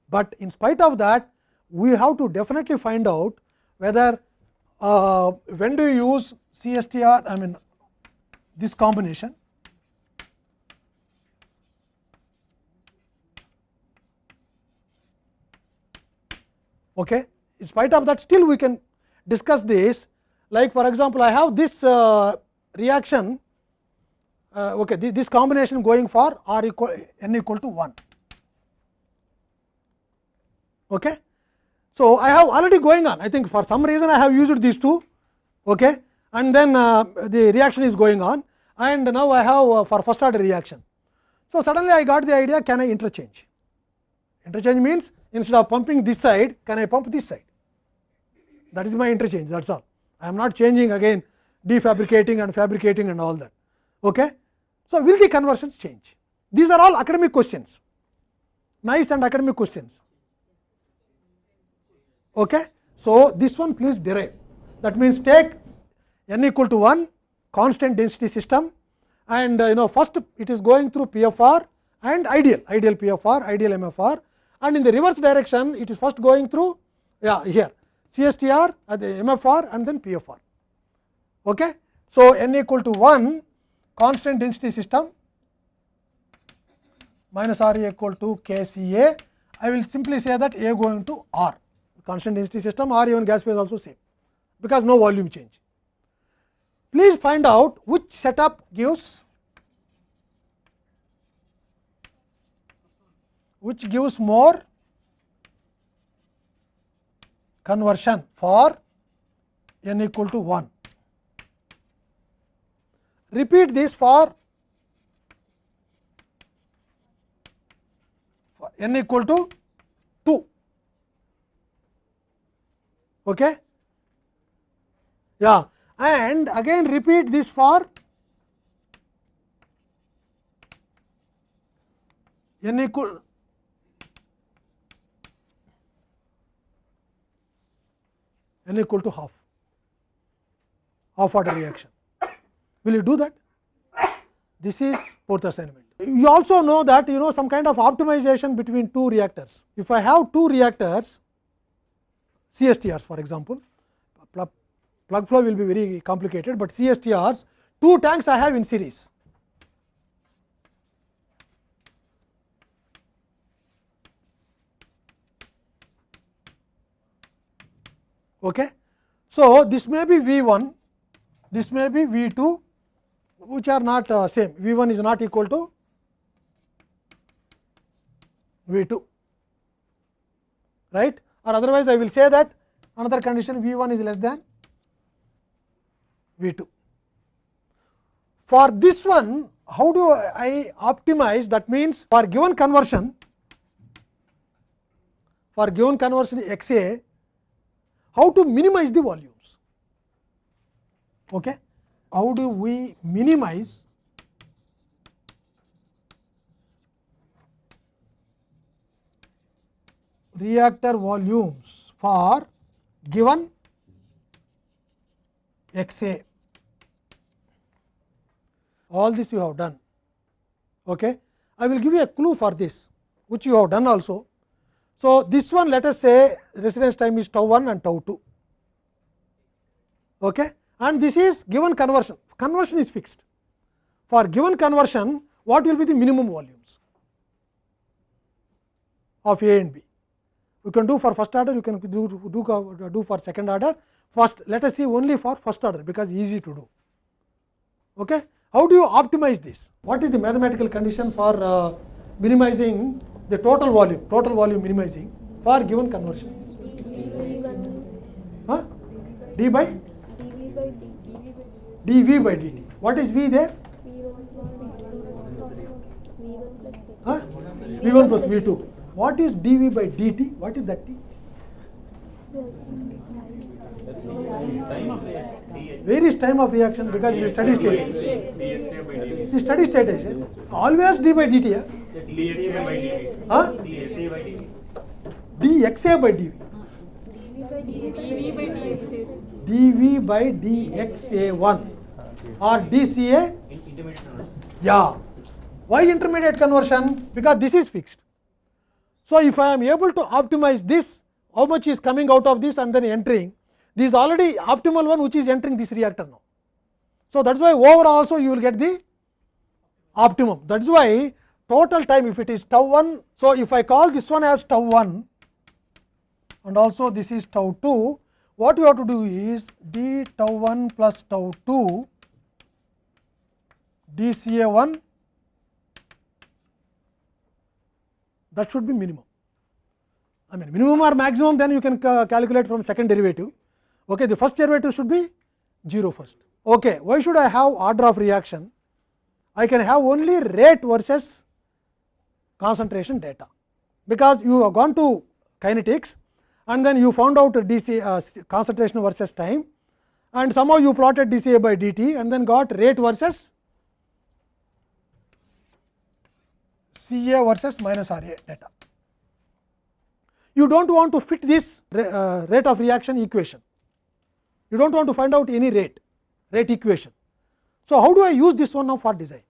But in spite of that, we have to definitely find out whether uh, when do you use CSTR, I mean this combination. Okay. In spite of that, still we can discuss this. Like for example, I have this uh, reaction uh, okay, this, this combination going for r equal n equal to 1. Okay. So, I have already going on I think for some reason I have used these two okay, and then uh, the reaction is going on and now I have uh, for first order reaction. So, suddenly I got the idea can I interchange interchange means instead of pumping this side can I pump this side that is my interchange that is all I am not changing again defabricating and fabricating and all that. Okay. So, will the conversions change? These are all academic questions, nice and academic questions. Okay. So, this one please derive that means take n equal to 1 constant density system and uh, you know first it is going through PFR and ideal, ideal PFR, ideal MFR and in the reverse direction it is first going through yeah here CSTR, uh, the MFR and then PFR. Okay. So, n equal to 1 constant density system minus R equal to K C A. I will simply say that A going to R constant density system or even gas phase also same because no volume change. Please find out which setup gives which gives more conversion for n equal to 1. repeat this for for n equal to 2. Okay? Yeah, and again repeat this for n equal n equal to half half order reaction. Will you do that? This is fourth assignment. You also know that you know some kind of optimization between two reactors. If I have two reactors CSTRs for example, plug, plug flow will be very complicated, but CSTRs two tanks I have in series. Okay. So, this may be V 1, this may be V 2 which are not uh, same V 1 is not equal to V 2 right or otherwise I will say that another condition V 1 is less than V 2. For this one how do I optimize that means for given conversion for given conversion X A how to minimize the volumes. Okay? How do we minimize reactor volumes for given X A. All this you have done. Okay? I will give you a clue for this, which you have done also. So, this one let us say residence time is tau 1 and tau 2 okay? and this is given conversion, conversion is fixed. For given conversion what will be the minimum volumes of A and B. You can do for first order, you can do, do, do for second order. First let us see only for first order because easy to do. Okay? How do you optimize this? What is the mathematical condition for uh, minimizing the total volume, total volume minimizing for given conversion. Huh? d by dv by dt. What is v there? Huh? v1 plus v2. What is dv by dt? What is that t? Varies time of reaction because it is steady state. The steady state is it? always d by dt. Yeah? Huh? dxa by dv. dv by dx is dv by dxa1 or dca. Yeah. Why intermediate conversion? Because this is fixed. So, if I am able to optimize this, how much is coming out of this and then entering, this is already optimal one which is entering this reactor now. So, that is why overall also you will get the optimum. That is why total time if it is tau 1. So, if I call this one as tau 1 and also this is tau 2, what you have to do is d tau 1 plus tau 2 a 1 that should be minimum. I mean minimum or maximum then you can ca calculate from second derivative. Okay, the first derivative should be 0 first. Okay, why should I have order of reaction? I can have only rate versus concentration data, because you have gone to kinetics and then you found out DC uh, concentration versus time and somehow you plotted dCA by dt and then got rate versus CA versus minus RA data. You do not want to fit this uh, rate of reaction equation, you do not want to find out any rate, rate equation. So, how do I use this one now for design?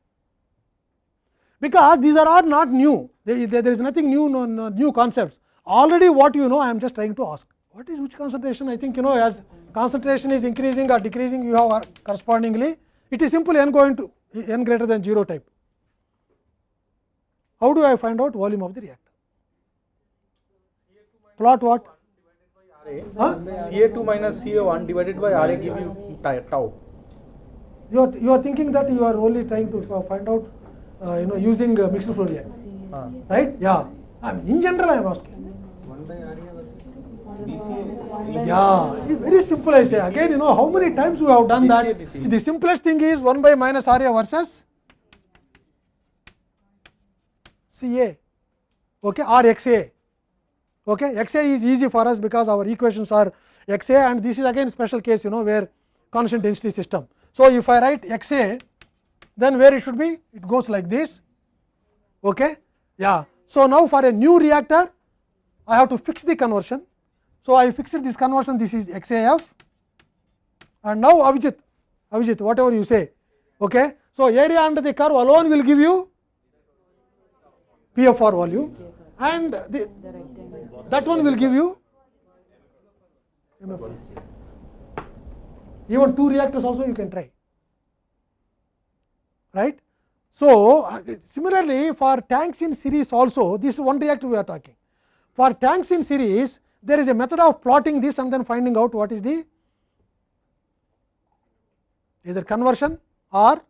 Because these are all not new, there, there is nothing new, no, no, new concepts. Already what you know, I am just trying to ask. What is which concentration? I think you know as concentration is increasing or decreasing, you have correspondingly, it is simple n going to n greater than 0 type. How do I find out volume of the reactor? Plot what? Huh? Ca2 minus Ca1 divided by Ra give you tau. You are, you are thinking that you are only trying to uh, find out uh, you know using uh, mixed flow reactor, Ah. right? Yeah. I mean, in general I am asking. Yeah, very simple I say. Again, you know, how many times we have done that? The simplest thing is 1 by minus R A versus C A, okay, or X A. Okay, X A is easy for us because our equations are X A and this is again special case, you know, where constant density system. So, if I write X A, then where it should be? It goes like this. Okay, yeah. So, now for a new reactor, I have to fix the conversion. So, I fixed this conversion this is x a f and now Avijit, Avijit whatever you say. Okay. So, area under the curve alone will give you PFR volume and the, that one will give you MFR. Even two reactors also you can try right. So, similarly for tanks in series also this is one reactor we are talking. For tanks in series there is a method of plotting this and then finding out what is the either conversion or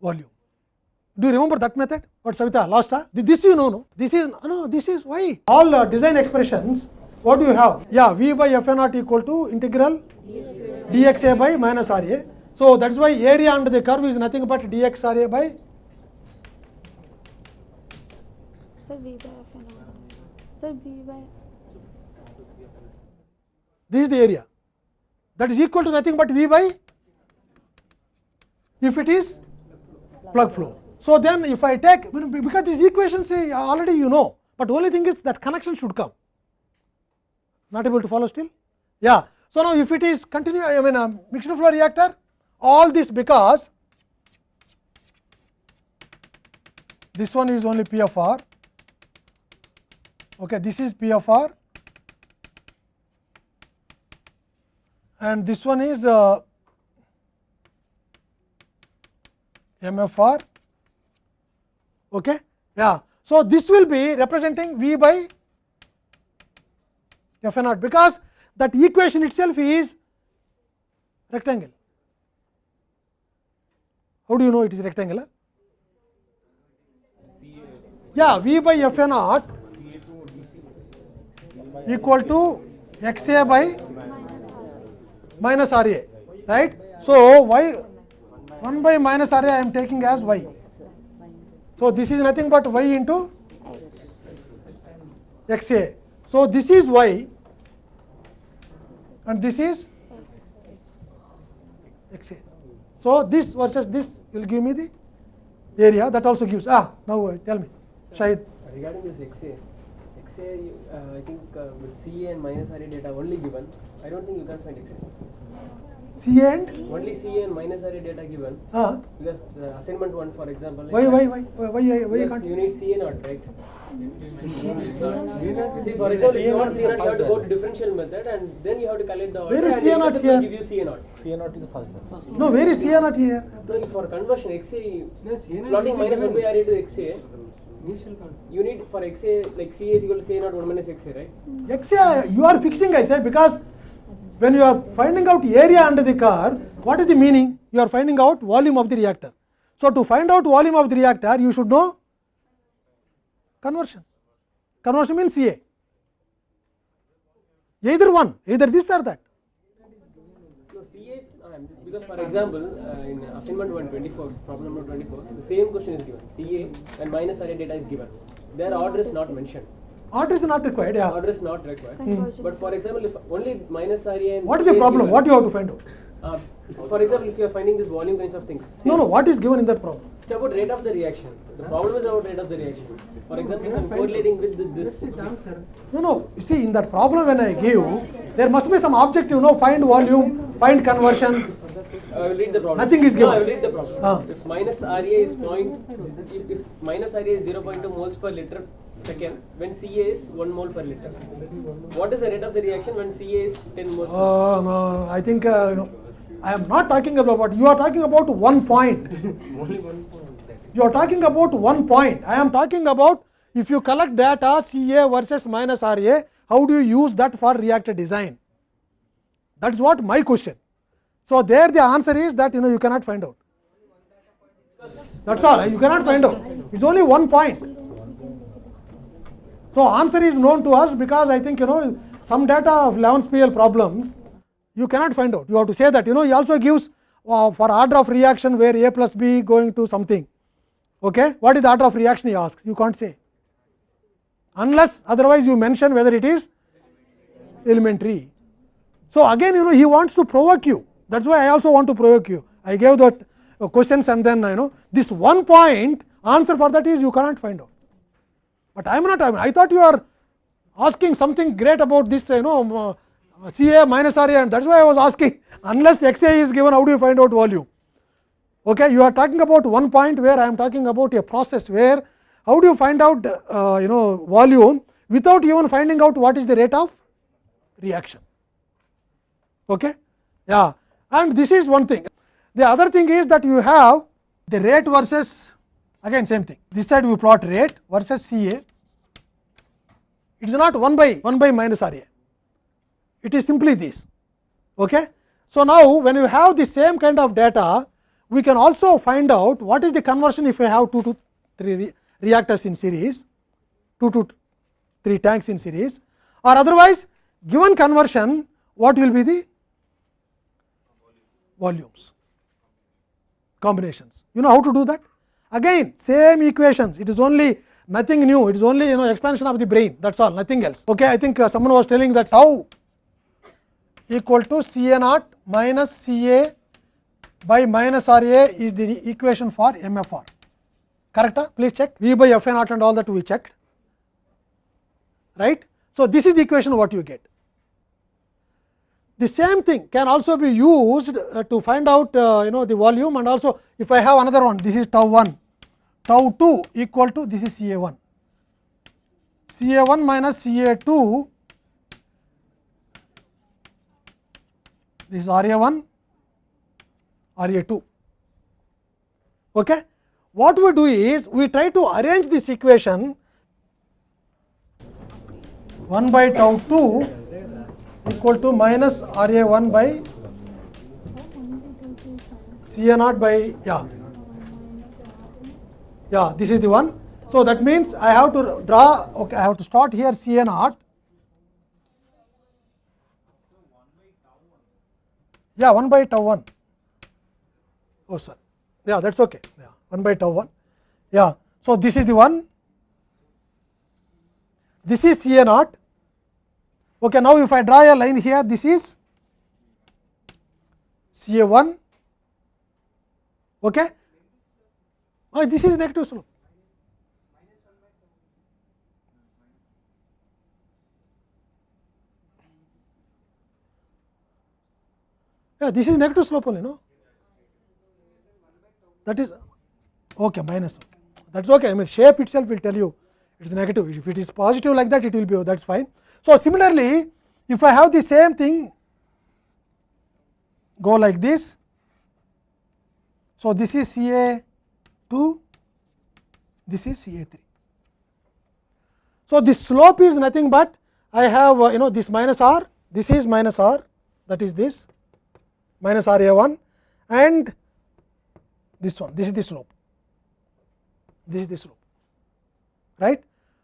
volume. Do you remember that method? What Savita last? Huh? This you know, no? This is no. This is why all uh, design expressions. What do you have? Yeah, V by F naught equal to integral dxa by minus R A. So that is why area under the curve is nothing but dx R A by Sir, V by F R. Sir, V by this is the area that is equal to nothing but V by if it is plug flow. So, then if I take because these equations say already you know, but only thing is that connection should come not able to follow still. Yeah. So, now if it is continue I mean a mixture flow reactor all this because this one is only P of R, okay, this is P of R and this one is uh, MFR. Okay? Yeah. So, this will be representing V by F naught because that equation itself is rectangle. How do you know it is rectangular? Yeah, V by F naught equal to x a by minus R a, right. So, y 1 by minus R a I am taking as y. So, this is nothing but y into x a. So, this is y and this is x a. So, this versus this will give me the area that also gives ah now uh, tell me Shahid. Regarding this XA, XA, uh, I think uh, with CA and minus RA data only given, I don't think you can find XA. C and Only CA and minus RA data given, ah because the assignment one, for example. why why why why why, why, you Because can't you need CA not, right? See, for example, if you want CA not, you have to go to differential method and then you have to calculate the order. Where is and CA not here? give you CA not. C naught is the first one. no where is C not here No, for conversion XA, No, not plotting minus 1 by. RA to XA, concept. you need for XA, like CA is equal to CA not 1 minus XA, right? x a you are fixing I say because when you are finding out area under the car, what is the meaning you are finding out volume of the reactor. So, to find out volume of the reactor you should know conversion conversion means A either one either this or that because for example, uh, in assignment 124, problem number 24, the same question is given. CA and minus array data is given. Their order is not mentioned. Order is not required yeah Order is not required. conversion. But for example, if only minus RA and what is the problem what you have to find out uh, for example, if you are finding this volume kinds of things, no no what is given in that problem it's about rate of the reaction. The problem is about rate of the reaction. For example, if I'm correlating with the, this. That's it, answer. No, no. You see, in that problem when I give, there must be some object. You know, find volume, find conversion. I will read the problem. Nothing is No, I given. will read the problem. Ah. If minus RA is point, if, if minus RA is 0.2 moles per liter second, when CA is 1 mole per liter. What is the rate of the reaction when CA is 10 moles per Oh no, I think uh, you know, I am not talking about what you are talking about. One point. Only one point. You are talking about one point. I am talking about if you collect data CA versus minus RA, how do you use that for reactor design? That is what my question. So there the answer is that you know you cannot find out. That's all. You cannot find out. It's only one point. So, answer is known to us because I think you know some data of 11 PL problems you cannot find out. You have to say that you know he also gives uh, for order of reaction where A plus B going to something. Okay? What is the order of reaction he asks? You can't say unless otherwise you mention whether it is elementary. So, again you know he wants to provoke you that is why I also want to provoke you. I gave that uh, questions and then you know this one point answer for that is you cannot find out. But I am not I thought you are asking something great about this you know c a minus RA and that is why I was asking unless x a is given how do you find out volume. Okay, you are talking about one point where I am talking about a process where how do you find out uh, you know volume without even finding out what is the rate of reaction. Okay? Yeah, and this is one thing. The other thing is that you have the rate versus again same thing. This side we plot rate versus CA. It is not 1 by 1 by minus RA. It is simply this. Okay? So, now when you have the same kind of data, we can also find out what is the conversion if we have 2 to 3 re reactors in series, 2 to 3 tanks in series or otherwise given conversion what will be the volumes combinations. You know how to do that? Again same equations, it is only nothing new, it is only you know expansion of the brain that is all nothing else. Okay, I think uh, someone was telling that tau equal to C A naught minus C A by minus R A is the equation for MFR. Correct? R? Please check V by F A naught and all that we checked right. So, this is the equation what you get. The same thing can also be used uh, to find out uh, you know the volume and also if I have another one this is tau 1 tau 2 equal to this is C A 1 C A 1 minus C A 2 this is R A 1 R A 2 okay. What we do is we try to arrange this equation 1 by tau 2 equal to minus R A 1 by C A naught by yeah yeah this is the one. So, that means I have to draw okay I have to start here C A naught yeah 1 by tau 1 oh sorry yeah that is okay yeah 1 by tau 1 yeah. So, this is the one this is C A naught Okay, now if I draw a line here, this is C A 1, okay. Oh, this is negative slope. Yeah, this is negative slope only, no? That is okay, minus. Okay. That is okay. I mean, shape itself will tell you it is negative. If it is positive like that, it will be oh, that is fine. So, similarly, if I have the same thing go like this. So, this is C A 2, this is C A 3. So, this slope is nothing but I have uh, you know this minus r, this is minus r that is this minus r A 1 and this one this is the slope, this is the slope right.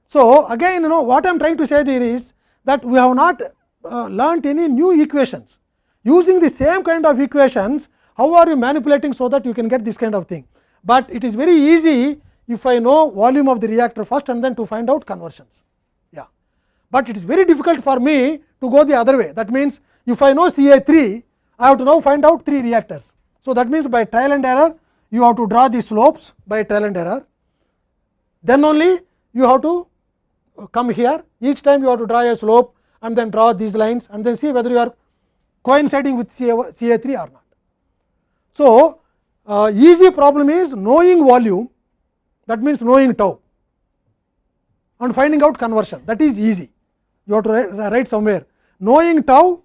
So, again you know what I am trying to say there is that we have not uh, learnt any new equations. Using the same kind of equations, how are you manipulating so that you can get this kind of thing. But it is very easy if I know volume of the reactor first and then to find out conversions. Yeah. But it is very difficult for me to go the other way. That means, if I know C A 3, I have to now find out 3 reactors. So, that means by trial and error, you have to draw the slopes by trial and error. Then only you have to uh, come here each time you have to draw a slope and then draw these lines and then see whether you are coinciding with CA, CA 3 or not. So, uh, easy problem is knowing volume that means knowing tau and finding out conversion that is easy you have to write, write somewhere knowing tau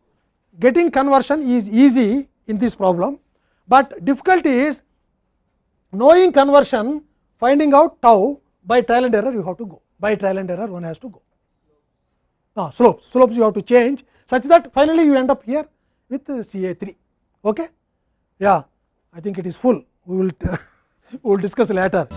getting conversion is easy in this problem, but difficulty is knowing conversion finding out tau by trial and error you have to go by trial and error one has to go. Now, slopes, slopes you have to change such that finally you end up here with C A 3. Okay? Yeah, I think it is full. We will we will discuss later.